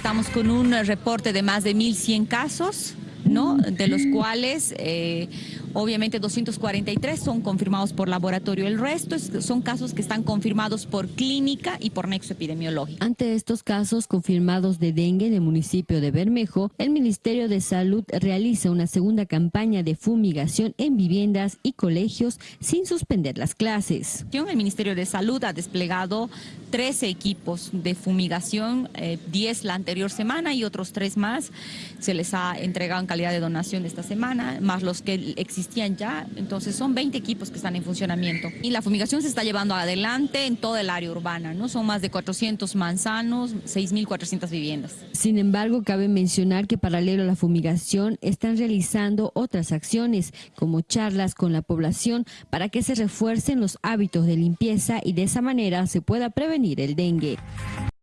Estamos con un reporte de más de 1.100 casos, ¿no? de los cuales eh, obviamente 243 son confirmados por laboratorio, el resto son casos que están confirmados por clínica y por nexo epidemiológico. Ante estos casos confirmados de dengue en el municipio de Bermejo, el Ministerio de Salud realiza una segunda campaña de fumigación en viviendas y colegios sin suspender las clases. El Ministerio de Salud ha desplegado 13 equipos de fumigación, 10 eh, la anterior semana y otros 3 más se les ha entregado en calidad de donación esta semana, más los que existían ya, entonces son 20 equipos que están en funcionamiento. Y la fumigación se está llevando adelante en toda el área urbana, ¿no? Son más de 400 manzanos, 6.400 viviendas. Sin embargo, cabe mencionar que paralelo a la fumigación están realizando otras acciones, como charlas con la población para que se refuercen los hábitos de limpieza y de esa manera se pueda prevenir el dengue.